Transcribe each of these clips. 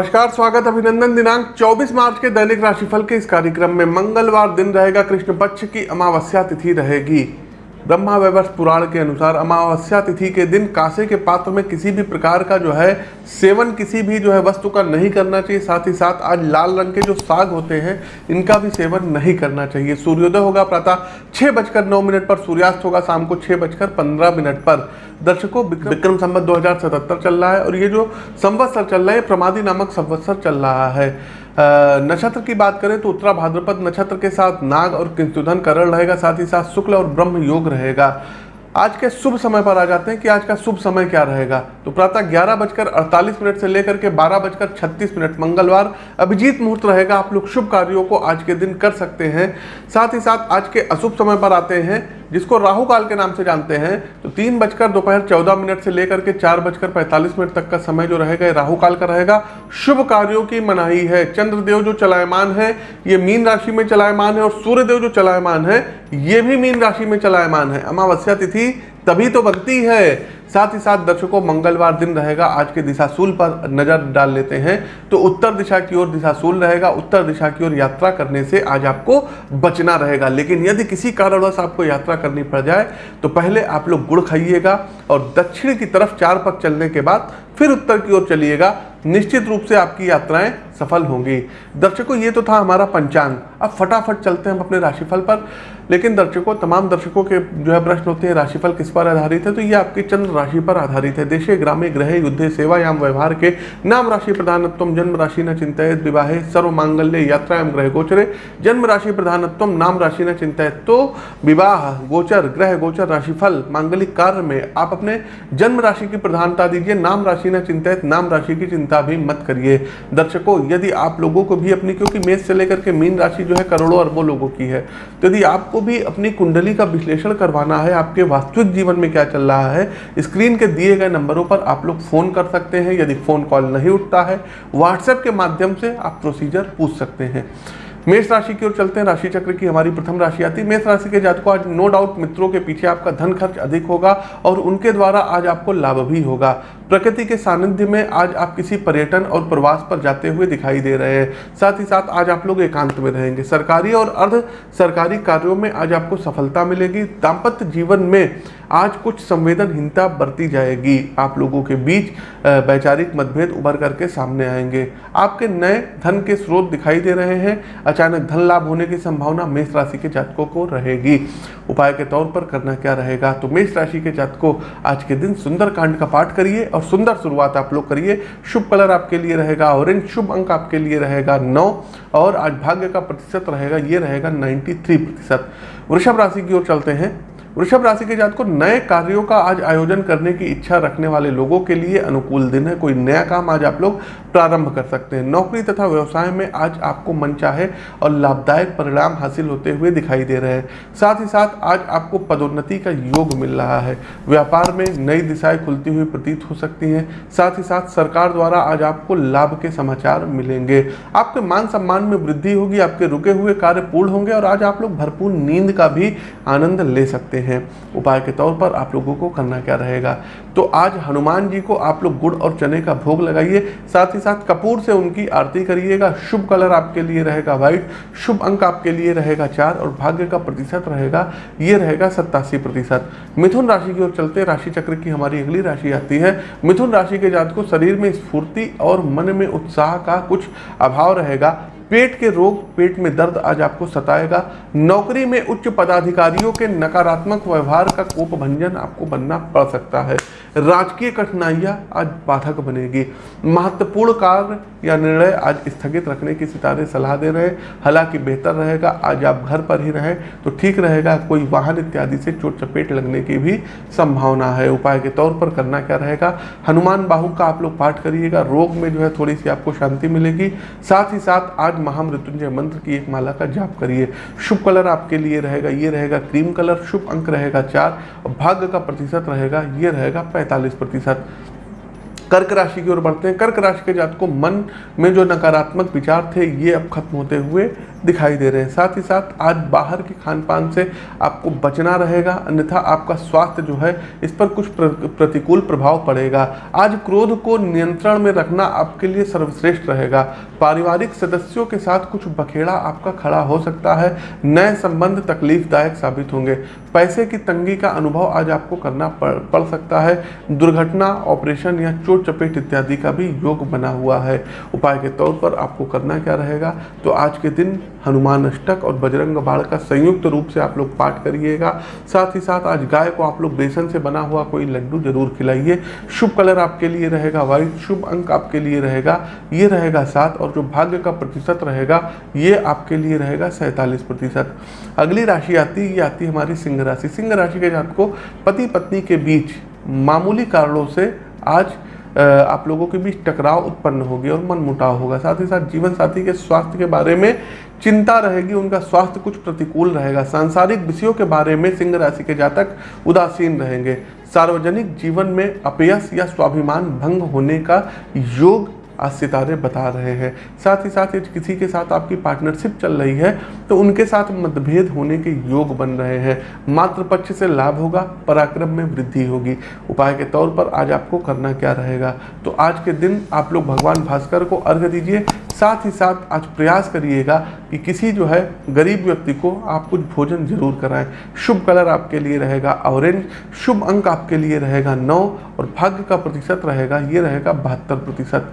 नमस्कार, स्वागत अभिनंदन दिनांक 24 मार्च के दैनिक राशिफल के इस कार्यक्रम में मंगलवार दिन रहेगा, कृष्ण पक्ष की अमावस्या तिथि रहेगी। ब्रह्मा वैवर्ष पुराण के अनुसार अमावस्या तिथि के दिन कासे के पात्र में किसी भी प्रकार का जो है सेवन किसी भी जो है वस्तु का नहीं करना चाहिए। साथ ही साथ आज लाल रंग के जो साग होते हैं, इनका भी सेवन नहीं करना चाहिए। सूर्योदय होगा प्रातः छः बजकर नौ मिनट पर, सूर्यास्त होगा शाम को छः बजकर पंद्रह मिनट पर। दर्शकों, विक्रम संवत दो हज़ार सतहत्तर चल रहा है और ये जो संवत्सर चल रहा है प्रमादी नामक संवत्सर चल रहा है। नक्षत्र की बात करें तो उत्तरा भाद्रपद नक्षत्र के साथ नाग और किंतुधन करण रहेगा, साथ ही साथ शुक्ल और ब्रह्म योग रहेगा। आज के शुभ समय पर आ जाते हैं कि आज का शुभ समय क्या रहेगा। तो प्रातः ग्यारह बजकर अड़तालीस मिनट से लेकर के बारह बजकर छत्तीस मिनट मंगलवार अभिजीत मुहूर्त रहेगा। आप लोग शुभ कार्यों को आज के दिन कर सकते हैं। साथ ही साथ आज के अशुभ समय पर आते हैं। जिसको राहु काल के नाम से जानते हैं तो तीन बजकर दोपहर चौदह मिनट से लेकर के चार बजकर पैंतालीस मिनट तक का समय जो रहेगा, ये राहु काल का रहेगा। शुभ कार्यों की मनाही है। चंद्रदेव जो चलायमान है, ये मीन राशि में चलायमान है और सूर्यदेव जो चलायमान है, ये भी मीन राशि में चलायमान है। अमावस्या तिथि तभी तो बनती है साथ ही साथ दर्शकों, मंगलवार दिन रहेगा, आज के दिशाशूल पर नज़र डाल लेते हैं। तो उत्तर दिशा की ओर दिशाशूल रहेगा, उत्तर दिशा की ओर यात्रा करने से आज आपको बचना रहेगा। लेकिन यदि किसी कारणवश आपको यात्रा करनी पड़ जाए तो पहले आप लोग गुड़ खाइएगा और दक्षिण की तरफ़ चार पग चलने के बाद फिर उत्तर की ओर चलिएगा। निश्चित रूप से आपकी यात्राएँ सफल होंगी। दर्शकों, ये तो था हमारा पंचांग। अब फटाफट चलते हैं हम अपने राशिफल पर। लेकिन दर्शकों, तमाम दर्शकों के जो है प्रश्न होते हैं, राशिफल किस पर आधारित है? तो ये आपके चंद्र राशि पर आधारित है। देशे ग्रामे ग्रह युद्धे सेवायाम व्यवहार के नाम राशि प्रधानत्व जन्म राशि न चिंतित विवाहे सर्व मांगल्य यात्रा एवं ग्रह गोचरे। जन्म राशि प्रधानत्व नाम राशि न चिंतित तो विवाह, गोचर ग्रह गोचर राशिफल, मांगलिक कार्य में आप अपने जन्म राशि की प्रधानता दीजिए। नाम राशि न चिंतित नाम राशि की चिंता भी मत करिए। दर्शकों, यदि आप लोगों को भी अपनी, क्योंकि मेष से लेकर के मीन राशि जो है करोड़ों अरबों लोगों की है तो यदि आपको भी अपनी कुंडली का विश्लेषण करवाना है, आपके वास्तविक जीवन में क्या चल रहा है स्क्रीन के दिए गए नंबरों पर आप लोग फ़ोन कर सकते हैं। यदि फ़ोन कॉल नहीं उठता है व्हाट्सएप के माध्यम से आप प्रोसीजर पूछ सकते हैं। मेष राशि की ओर चलते हैं। राशि चक्र की हमारी प्रथम राशि आती है। मेष राशि के जातकों, आज नो डाउट मित्रों के पीछे आपका धन खर्च अधिक होगा और उनके द्वारा आज आपको लाभ भी होगा। प्रकृति के सानिध्य में आज आप किसी पर्यटन और प्रवास पर जाते हुए दिखाई दे रहे हैं। साथ ही साथ आज आप लोग एकांत में रहेंगे। सरकारी और अर्ध सरकारी कार्यों में आज आपको सफलता मिलेगी। दाम्पत्य जीवन में आज कुछ संवेदनहीनता बरती जाएगी। आप लोगों के बीच वैचारिक मतभेद उभर करके सामने आएँगे। आपके नए धन के स्रोत दिखाई दे रहे हैं। अचानक धन लाभ होने की संभावना मेष राशि के जातकों को रहेगी। उपाय के तौर पर करना क्या रहेगा? तो मेष राशि के जातकों, आज के दिन सुंदर कांड का पाठ करिए और सुंदर शुरुआत आप लोग करिए। शुभ कलर आपके लिए रहेगा, ऑरेंज शुभ अंक आपके लिए रहेगा, नौ और आज भाग्य का प्रतिशत रहेगा, ये रहेगा नाइन्टी थ्री प्रतिशत। वृषभ राशि की ओर चलते हैं। वृषभ राशि के जात को नए कार्यों का आज आयोजन करने की इच्छा रखने वाले लोगों के लिए अनुकूल दिन है। कोई नया काम आज आप लोग प्रारंभ कर सकते हैं। नौकरी तथा व्यवसाय में आज आपको मन चाहे और लाभदायक परिणाम हासिल होते हुए दिखाई दे रहे हैं। साथ ही साथ आज आपको पदोन्नति का योग मिल रहा है। व्यापार में नई दिशाएँ खुलती हुई प्रतीत हो सकती हैं। साथ ही साथ सरकार द्वारा आज आपको लाभ के समाचार मिलेंगे। आपके मान सम्मान में वृद्धि होगी, आपके रुके हुए कार्य पूर्ण होंगे और आज आप लोग भरपूर नींद का भी आनंद ले सकते हैं उपाय के तौर पर आप लोगों को करना क्या रहेगा? तो आज हनुमान जी को आप लोग गुड़ और चने का भोग लगाइए। साथ ही साथ कपूर से उनकी आरती करिएगा। शुभ कलर आपके लिए रहेगा व्हाइट, शुभ अंक आपके लिए रहेगा चार और भाग्य का प्रतिशत रहेगा, ये रहेगा सत्तासी प्रतिशत। मिथुन राशि की ओर चलते राशि चक्र की हमारी अगली राशि आती है। मिथुन राशि के जात को शरीर में स्फूर्ति और मन में उत्साह का कुछ अभाव रहेगा। पेट के रोग पेट में दर्द आज आपको सताएगा। नौकरी में उच्च पदाधिकारियों के नकारात्मक व्यवहार का कोप भंजन आपको बनना पड़ सकता है। राजकीय कठिनाइयाँ आज बाधक बनेगी। महत्वपूर्ण कार्य या निर्णय आज स्थगित रखने की सितारे सलाह दे रहे हैं। हालाँकि बेहतर रहेगा, आज आप घर पर ही रहें तो ठीक रहेगा। कोई वाहन इत्यादि से चोट चपेट लगने की भी संभावना है। उपाय के तौर पर करना क्या रहेगा? हनुमान बाहु का आप लोग पाठ करिएगा। रोग में जो है थोड़ी सी आपको शांति मिलेगी। साथ ही साथ आज महामृत्युंजय मंत्र की एक माला का जाप करिए। शुभ कलर आपके लिए रहेगा, ये रहेगा क्रीम कलर, शुभ अंक रहेगा चार भाग्य का प्रतिशत रहेगा, ये रहेगा पैंतालीस प्रतिशत। कर्क राशि की ओर बढ़ते हैं। कर्क राशि के जात को मन में जो नकारात्मक विचार थे, ये अब खत्म होते हुए दिखाई दे रहे हैं। साथ ही साथ आज बाहर के खान पान से आपको बचना रहेगा अन्यथा आपका स्वास्थ्य जो है इस पर कुछ प्रतिकूल प्रभाव पड़ेगा। आज क्रोध को नियंत्रण में रखना आपके लिए सर्वश्रेष्ठ रहेगा। पारिवारिक सदस्यों के साथ कुछ बखेड़ा आपका खड़ा हो सकता है। नए संबंध तकलीफदायक साबित होंगे। पैसे की तंगी का अनुभव आज आपको करना पड़, पड़ सकता है। दुर्घटना ऑपरेशन या चोट चपेट इत्यादि का भी योग बना हुआ है। उपाय के तौर पर आपको करना क्या रहेगा? तो आज के दिन हनुमान अष्टक और बजरंग बाण का संयुक्त रूप से आप लोग पाठ करिएगा। साथ ही साथ आज गाय को आप लोग बेसन से बना हुआ कोई लड्डू ज़रूर खिलाइए। शुभ कलर आपके लिए रहेगा व्हाइट शुभ अंक आपके लिए रहेगा, ये रहेगा सात और जो भाग्य का प्रतिशत रहेगा, ये आपके लिए रहेगा सैंतालीस प्रतिशत। अगली राशि आती है ये आती है हमारी सिंह राशि। सिंह राशि के जात को पति पत्नी के बीच मामूली कारणों से आज आप लोगों के बीच टकराव उत्पन्न होगी और मनमुटाव होगा। साथ ही साथ जीवन साथी के स्वास्थ्य के बारे में चिंता रहेगी, उनका स्वास्थ्य कुछ प्रतिकूल रहेगा। सांसारिक विषयों के बारे में सिंह राशि के जातक उदासीन रहेंगे। सार्वजनिक जीवन में अपयस या स्वाभिमान भंग होने का योग आज सितारे बता रहे हैं। साथ ही साथ किसी के साथ आपकी पार्टनरशिप चल रही है तो उनके साथ मतभेद होने के योग बन रहे हैं। मात्र पक्ष से लाभ होगा, पराक्रम में वृद्धि होगी। उपाय के तौर पर आज आपको करना क्या रहेगा? तो आज के दिन आप लोग भगवान भास्कर को अर्घ दीजिए। साथ ही साथ आज प्रयास करिएगा कि किसी जो है गरीब व्यक्ति को आप कुछ भोजन ज़रूर कराएँ। शुभ कलर आपके लिए रहेगा, ऑरेंज। शुभ अंक आपके लिए रहेगा नौ और भाग्य का प्रतिशत रहेगा, ये रहेगा बहत्तर प्रतिशत।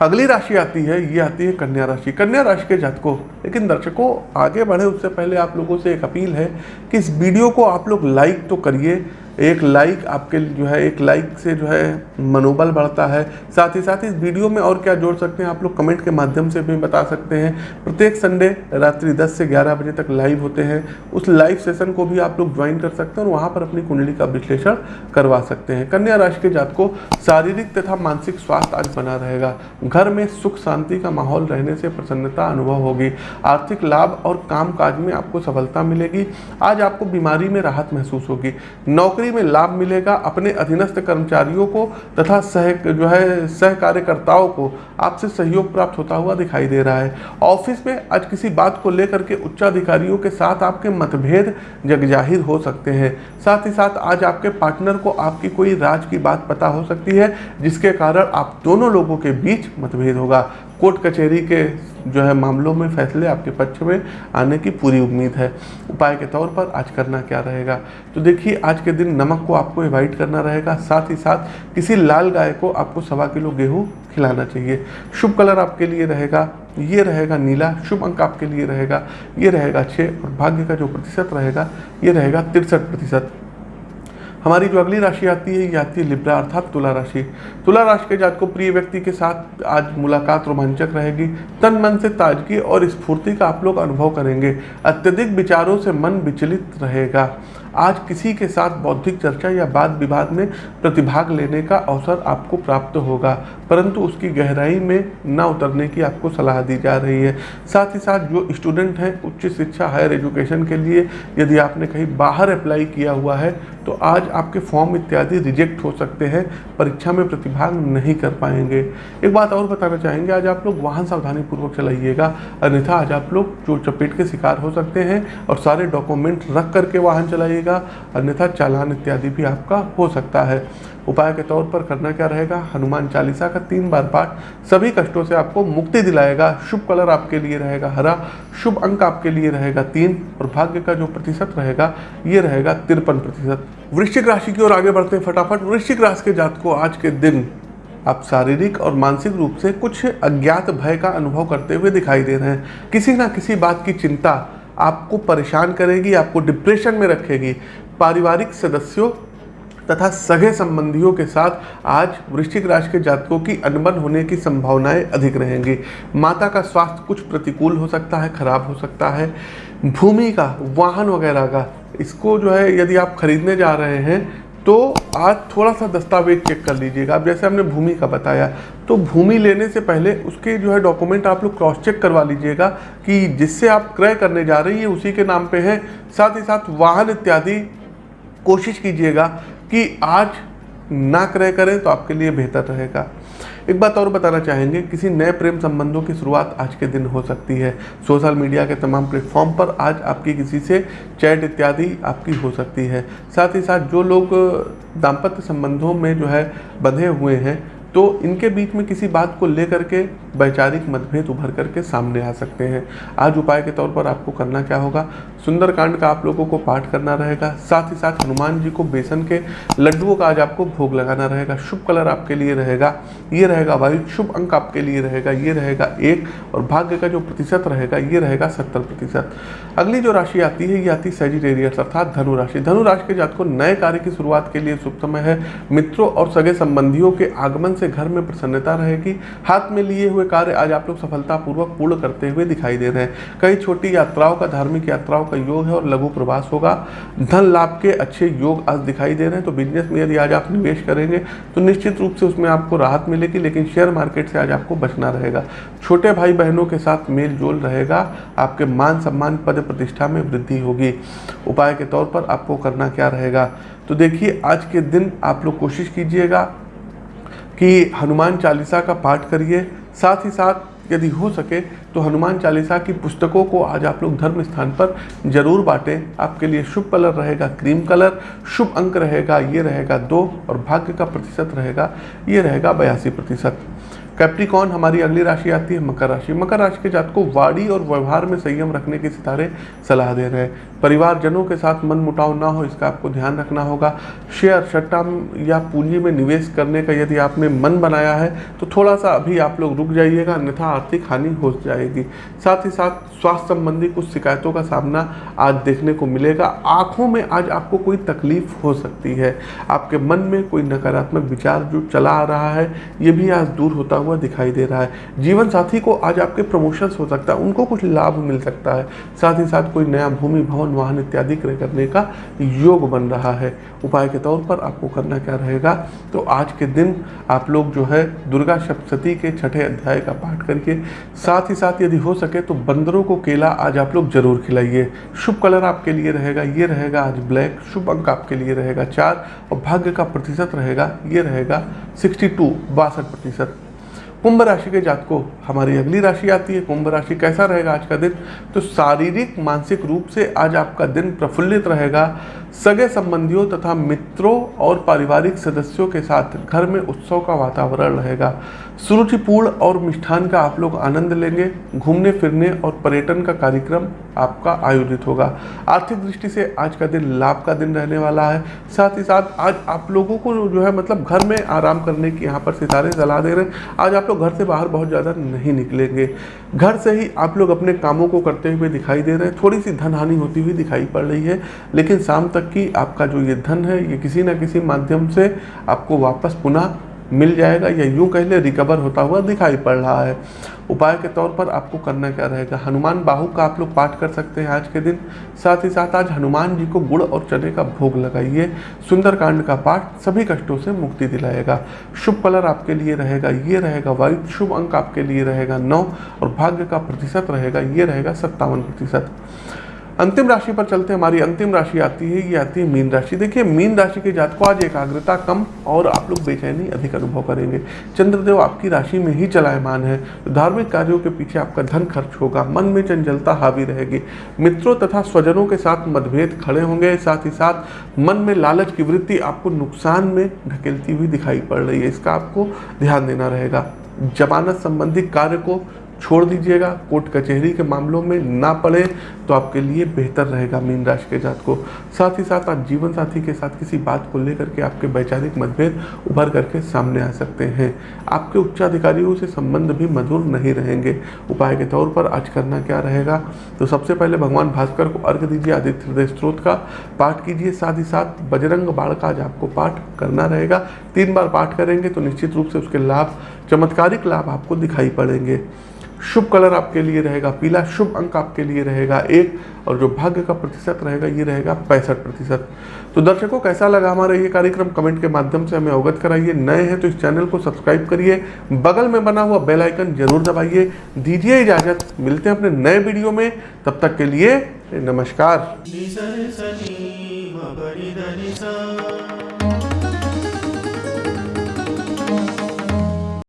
अगली राशि आती है, ये आती है कन्या राशि। कन्या राशि के जातकों, लेकिन दर्शकों, आगे बढ़े उससे पहले आप लोगों से एक अपील है कि इस वीडियो को आप लोग लाइक तो करिए एक लाइक आपके जो है, एक लाइक से जो है, मनोबल बढ़ता है। साथ ही साथ इस वीडियो में और क्या जोड़ सकते हैं, आप लोग कमेंट के माध्यम से भी बता सकते हैं। प्रत्येक संडे रात्रि 10 से 11 बजे तक लाइव होते हैं। उस लाइव सेशन को भी आप लोग ज्वाइन कर सकते हैं और वहाँ पर अपनी कुंडली का विश्लेषण करवा सकते हैं। कन्या राशि के जात को शारीरिक तथा मानसिक स्वास्थ्य आज बना रहेगा। घर में सुख शांति का माहौल रहने से प्रसन्नता अनुभव होगी। आर्थिक लाभ और काम काज में आपको सफलता मिलेगी। आज आपको बीमारी में राहत महसूस होगी। नौकरी नौकरी में लाभ मिलेगा अपने अधीनस्थ कर्मचारियों को तथा सह, जो है सह कार्यकर्ताओं को। आपसे सहयोग प्राप्त होता हुआ दिखाई दे रहा है। ऑफ़िस में आज किसी बात को लेकर के उच्चाधिकारियों के साथ आपके मतभेद जग ज़ाहिर हो सकते हैं। साथ ही साथ आज आपके पार्टनर को आपकी कोई राज की बात पता हो सकती है, जिसके कारण आप दोनों लोगों के बीच मतभेद होगा। कोर्ट कचहरी के जो है मामलों में फैसले आपके पक्ष में आने की पूरी उम्मीद है। उपाय के तौर पर आज करना क्या रहेगा? तो देखिए, आज के दिन नमक को आपको एवॉइड करना रहेगा, साथ ही साथ किसी लाल गाय को आपको सवा किलो गेहूँ खिलाना चाहिए। शुभ कलर आपके लिए रहेगा, ये रहेगा नीला, शुभ अंक आपके लिए रहेगा, ये रहेगा छः और भाग्य का जो प्रतिशत रहेगा, ये रहेगा तिरसठ प्रतिशत। हमारी जो अगली राशि आती है, ये आती है लिब्रा अर्थात तुला राशि। तुला राशि के जात को प्रिय व्यक्ति के साथ आज मुलाकात रोमांचक रहेगी। तन मन से ताजगी और स्फूर्ति का आप लोग अनुभव करेंगे। अत्यधिक विचारों से मन विचलित रहेगा। आज किसी के साथ बौद्धिक चर्चा या वाद विवाद में प्रतिभाग लेने का अवसर आपको प्राप्त होगा, परंतु उसकी गहराई में न उतरने की आपको सलाह दी जा रही है। साथ ही साथ जो स्टूडेंट हैं, उच्च शिक्षा, हायर एजुकेशन के लिए यदि आपने कहीं बाहर अप्लाई किया हुआ है तो आज आपके फॉर्म इत्यादि रिजेक्ट हो सकते हैं, परीक्षा में प्रतिभाग नहीं कर पाएँगे। एक बात और बताना चाहेंगे, आज आप लोग वाहन सावधानी पूर्वक चलाइएगा, अन्यथा आज आप लोग चोट चपेट के शिकार हो सकते हैं और सारे डॉक्यूमेंट रख करके वाहन चलाइएगा अन्यथा चालान इत्यादि भी आपका हो सकता है। उपाय के तौर पर करना क्या रहेगा? हनुमान चालीसा का तीन बार पाठ सभी कष्टों से आपको मुक्ति दिलाएगा। शुभ कलर आपके लिए रहेगा हरा, शुभ अंक आपके लिए रहेगा तीन और भाग्य का जो प्रतिशत रहेगा, ये रहेगा तिरपन प्रतिशत। वृश्चिक राशि की ओर आगे बढ़ते हैं फटाफट। वृश्चिक राशि के जात को आज के दिन आप शारीरिक और मानसिक रूप से कुछ अज्ञात भय का अनुभव करते हुए दिखाई दे रहे हैं। किसी ना किसी बात की चिंता आपको परेशान करेगी, आपको डिप्रेशन में रखेगी। पारिवारिक सदस्यों तथा सगे संबंधियों के साथ आज वृश्चिक राशि के जातकों की अनबन होने की संभावनाएँ अधिक रहेंगी। माता का स्वास्थ्य कुछ प्रतिकूल हो सकता है, खराब हो सकता है। भूमि का, वाहन वगैरह का, इसको जो है यदि आप खरीदने जा रहे हैं तो आज थोड़ा सा दस्तावेज़ चेक कर लीजिएगा। अब जैसे हमने भूमि का बताया तो भूमि लेने से पहले उसके जो है डॉक्यूमेंट आप लोग क्रॉस चेक करवा लीजिएगा कि जिससे आप क्रय करने जा रहे हैं, उसी के नाम पे है। साथ ही साथ वाहन इत्यादि कोशिश कीजिएगा कि आज ना क्रय करें तो आपके लिए बेहतर रहेगा। एक बात और बताना चाहेंगे, किसी नए प्रेम संबंधों की शुरुआत आज के दिन हो सकती है। सोशल मीडिया के तमाम प्लेटफॉर्म पर आज आपकी किसी से चैट इत्यादि आपकी हो सकती है। साथ ही साथ जो लोग दाम्पत्य संबंधों में जो है बंधे हुए हैं तो इनके बीच में किसी बात को लेकर के वैचारिक मतभेद उभर करके सामने आ सकते हैं। आज उपाय के तौर पर आपको करना क्या होगा? सुंदरकांड का आप लोगों को पाठ करना रहेगा। साथ ही साथ हनुमान जी को बेसन के लड्डुओं का आज आपको भोग लगाना रहेगा। शुभ कलर आपके लिए रहेगा। ये रहेगा वायु, शुभ अंक आपके लिए रहेगा। ये रहेगा एक और भाग्य का जो प्रतिशत रहेगा, ये रहेगा सत्तर प्रतिशत। अगली जो राशि आती है, ये आती है सेजिटेरियस अर्थात धनुराशि धनुराशि के जात को नए कार्य की शुरुआत के लिए शुभ समय है। मित्रों और सगे संबंधियों के आगमन से घर में प्रसन्नता रहेगी। हाथ में लिए हुए कार्य आज आप लोग सफलतापूर्वक पूर्ण करते हुए दिखाई दे रहे हैं। कई छोटी यात्राओं का, धार्मिक यात्राओं का योग है और लघु प्रवास होगा। धन लाभ के अच्छे योग आज दिखाई दे रहे हैं। तो बिज़नेस में यदि आज आप निवेश करेंगे तो निश्चित रूप से उसमें आपको राहत मिलेगी, लेकिन शेयर मार्केट से आज आपको बचना रहेगा। छोटे भाई बहनों के साथ मेल जोल रहेगा। आपके मान सम्मान पद प्रतिष्ठा में वृद्धि होगी। उपाय के तौर पर आपको करना क्या रहेगा? तो देखिए, आज के दिन आप लोग कोशिश कीजिएगा। कि हनुमान चालीसा का पाठ करिए। साथ ही साथ यदि हो सके तो हनुमान चालीसा की पुस्तकों को आज आप लोग धर्म स्थान पर ज़रूर बांटें। आपके लिए शुभ कलर रहेगा क्रीम कलर, शुभ अंक रहेगा, ये रहेगा दो और भाग्य का प्रतिशत रहेगा, ये रहेगा बयासी प्रतिशत। कैप्टिकॉन हमारी अगली राशि आती है मकर राशि। मकर राशि के जात को वाड़ी और व्यवहार में संयम रखने के सितारे सलाह दे रहे हैं। परिवारजनों के साथ मन मुटाव ना हो, इसका आपको ध्यान रखना होगा। शेयर, सट्टा या पूंजी में निवेश करने का यदि आपने मन बनाया है तो थोड़ा सा अभी आप लोग रुक जाइएगा, अन्यथा आर्थिक हानि हो जाएगी। साथ ही साथ स्वास्थ्य संबंधी कुछ शिकायतों का सामना आज देखने को मिलेगा। आँखों में आज आपको कोई तकलीफ़ हो सकती है। आपके मन में कोई नकारात्मक विचार जो चला आ रहा है, ये भी आज दूर होता हुआ दिखाई दे रहा है। जीवन साथी को आज आपके प्रमोशंस हो सकता है, उनको कुछ लाभ मिल सकता है। साथ ही साथ कोई नया भूमि, भवन भवन वाहन इत्यादि क्रय करने का योग बन रहा है। उपाय के तौर पर आपको करना क्या रहेगा? तो आज के दिन आप लोग जो है दुर्गा सप्तती के छठे अध्याय का पाठ करके, साथ ही साथ यदि हो सके तो बंदरों को केला आज आप लोग ज़रूर खिलाइए। शुभ कलर आपके लिए रहेगा, ये रहेगा आज ब्लैक, शुभ अंक आपके लिए रहेगा चार, और भाग्य का प्रतिशत रहेगा, ये रहेगा सिक्सटी टू, बासठ प्रतिशत। कुंभ राशि के जात को हमारी अगली राशि आती है, कुंभ राशि कैसा रहेगा आज का दिन? तो शारीरिक, मानसिक रूप से आज आपका दिन प्रफुल्लित रहेगा। सगे संबंधियों तथा मित्रों और पारिवारिक सदस्यों के साथ घर में उत्सव का वातावरण रहेगा। सुरुचिपूर्ण और मिष्ठान का आप लोग आनंद लेंगे। घूमने, फिरने और पर्यटन का कार्यक्रम आपका आयोजित होगा। आर्थिक दृष्टि से आज का दिन लाभ का दिन रहने वाला है। साथ ही साथ आज आप लोगों को जो है मतलब घर में आराम करने की यहाँ पर सितारे सलाह दे रहे हैं। आज आप लोग घर से बाहर बहुत ज़्यादा नहीं निकलेंगे। घर से ही आप लोग अपने कामों को करते हुए दिखाई दे रहे हैं। थोड़ी सी धन हानि होती हुई दिखाई पड़ रही है। लेकिन शाम तक की आपका जो ये धन है, ये किसी न किसी माध्यम से आपको वापस पुनः मिल जाएगा या यूँ कह ले रिकवर होता हुआ दिखाई पड़ रहा है। उपाय के तौर पर आपको करना क्या रहेगा? हनुमान बाहु का आप लोग पाठ कर सकते हैं आज के दिन। साथ ही साथ आज हनुमान जी को गुड़ और चने का भोग लगाइए। सुंदरकांड का पाठ सभी कष्टों से मुक्ति दिलाएगा। शुभ कलर आपके लिए रहेगा, ये रहेगा वायु शुभ अंक आपके लिए रहेगा नौ और भाग्य का प्रतिशत रहेगा, ये रहेगा सत्तावन प्रतिशत। अंतिम राशि पर चलते हमारी अंतिम राशि आती है, ये आती है मीन राशि। देखिए, मीन राशि के जात को आज एकाग्रता कम और आप लोग बेचैनी अधिक अनुभव करेंगे। चंद्रदेव आपकी राशि में ही चलायमान है। तो धार्मिक कार्यों के पीछे आपका धन खर्च होगा, मन में चंचलता हावी रहेगी। मित्रों तथा स्वजनों के साथ मतभेद खड़े होंगे, साथ ही साथ मन में लालच की वृत्ति आपको नुकसान में ढकेलती हुई दिखाई पड़ रही है। इसका आपको ध्यान देना रहेगा। जमानत संबंधी कार्य को छोड़ दीजिएगा। कोर्ट कचहरी के मामलों में ना पड़े तो आपके लिए बेहतर रहेगा मीन राशि के जात को। साथ ही साथ आप जीवन साथी के साथ किसी बात को लेकर के आपके वैचारिक मतभेद उभर करके सामने आ सकते हैं। आपके उच्चाधिकारियों से संबंध भी मधुर नहीं रहेंगे। उपाय के तौर पर आज करना क्या रहेगा? तो सबसे पहले भगवान भास्कर को अर्घ दीजिए, आदित्य हृदय स्त्रोत का पाठ कीजिए। साथ ही साथ बजरंग बाढ़ का आज आपको पाठ करना रहेगा। तीन बार पाठ करेंगे तो निश्चित रूप से उसके लाभ, चमत्कारिक लाभ आपको दिखाई पड़ेंगे। शुभ कलर आपके लिए रहेगा, पीला शुभ अंक आपके लिए रहेगा, एक, और जो भाग्य का प्रतिशत रहेगा, ये रहेगा पैंसठ प्रतिशत। तो दर्शकों, कैसा लगा हमारा ये कार्यक्रम? कमेंट के माध्यम से हमें अवगत कराइए। नए हैं तो इस चैनल को सब्सक्राइब करिए। बगल में बना हुआ बेल आइकन ज़रूर दबाइए। दीजिए इजाज़त। मिलते हैं अपने नए वीडियो में। तब तक के लिए नमस्कार।